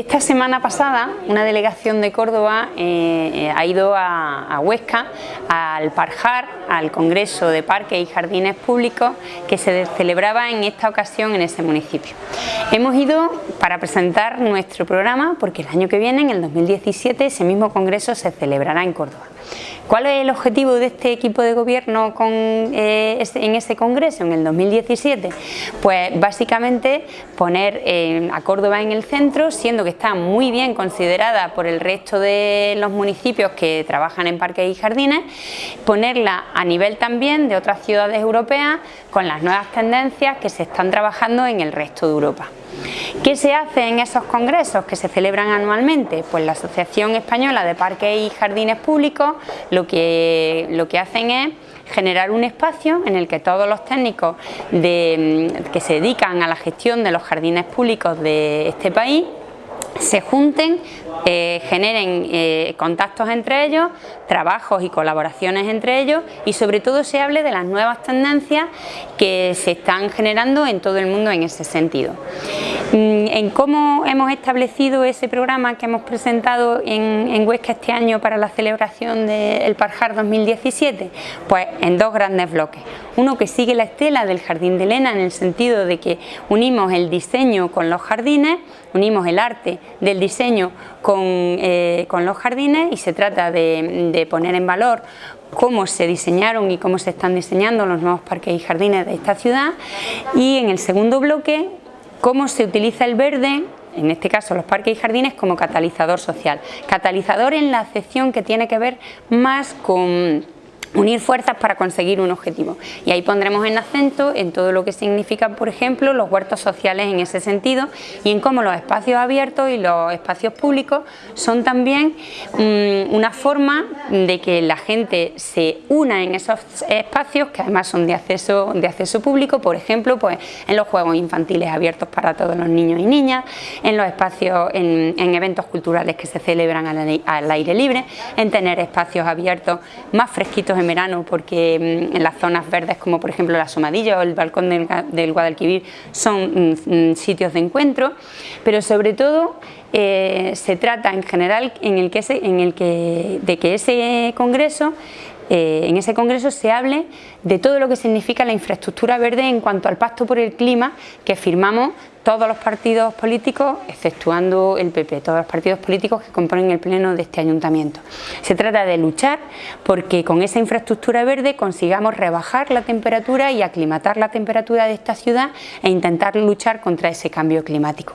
Esta semana pasada una delegación de Córdoba eh, eh, ha ido a, Huesca al Parjar, al Congreso de Parques y Jardines Públicos que se celebraba en esta ocasión en ese municipio. Hemos ido para presentar nuestro programa porque el año que viene, en el 2017, ese mismo congreso se celebrará en Córdoba. ¿Cuál es el objetivo de este equipo de gobierno eh, en ese congreso en el 2017? Pues básicamente poner eh, a Córdoba en el centro, siendo que está muy bien considerada por el resto de los municipios que trabajan en parques y jardines, ponerla a nivel también de otras ciudades europeas con las nuevas tendencias que se están trabajando en el resto de Europa. ¿Qué se hace en esos congresos que se celebran anualmente? Pues la Asociación Española de Parques y Jardines Públicos lo que, lo que hacen es generar un espacio en el que todos los técnicos que se dedican a la gestión de los jardines públicos de este país se junten, eh, generen eh, contactos entre ellos, trabajos y colaboraciones entre ellos y sobre todo se hable de las nuevas tendencias que se están generando en todo el mundo en ese sentido. Mm, en cómo hemos establecido ese programa que hemos presentado en, Huesca este año para la celebración del Parjar 2017, pues en dos grandes bloques. Uno que sigue la estela del Jardín de Elena en el sentido de que unimos el diseño con los jardines, unimos el arte del diseño con, eh, los jardines y se trata de poner en valor cómo se diseñaron y cómo se están diseñando los nuevos parques y jardines de esta ciudad y en el segundo bloque cómo se utiliza el verde en este caso los parques y jardines como catalizador social. Catalizador en la acepción que tiene que ver más con unir fuerzas para conseguir un objetivo. Y ahí pondremos en acento en todo lo que significa por ejemplo los huertos sociales en ese sentido y en cómo los espacios abiertos y los espacios públicos son también mm, una forma de que la gente se una en esos espacios que además son de acceso, de acceso público, por ejemplo pues en los juegos infantiles abiertos para todos los niños y niñas, en los espacios, en, eventos culturales que se celebran al, al aire libre, en tener espacios abiertos más fresquitos en verano porque mm, en las zonas verdes como por ejemplo la Somadilla o el balcón del, Guadalquivir son mm, mm, sitios de encuentro, pero sobre todo eh, se trata en general en el que, en el que, de que ese congreso eh, en ese congreso se hable de todo lo que significa la infraestructura verde en cuanto al pacto por el clima que firmamos todos los partidos políticos, exceptuando el PP, todos los partidos políticos que componen el pleno de este ayuntamiento. Se trata de luchar porque con esa infraestructura verde consigamos rebajar la temperatura y aclimatar la temperatura de esta ciudad e intentar luchar contra ese cambio climático.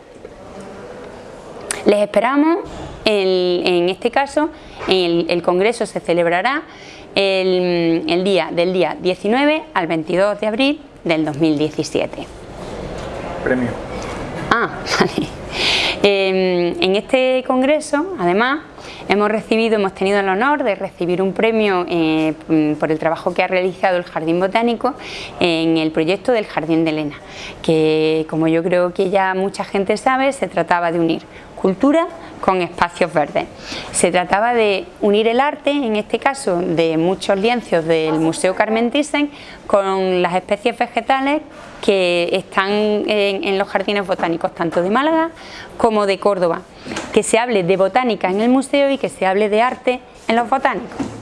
Les esperamos, en, este caso, el congreso se celebrará el, día del día 19 al 22 de abril del 2017. Premio. Ah, vale. Em, en este congreso, además, hemos recibido, hemos tenido el honor de recibir un premio eh, por el trabajo que ha realizado el Jardín Botánico en el proyecto del Jardín de Elena, que como yo creo que ya mucha gente sabe, se trataba de unir cultura con espacios verdes. Se trataba de unir el arte, en este caso de muchos lienzos del Museo Carmen Thyssen, con las especies vegetales que están en, los jardines botánicos tanto de Málaga como de Córdoba. Que se hable de botánica en el museo y que se hable de arte en los botánicos.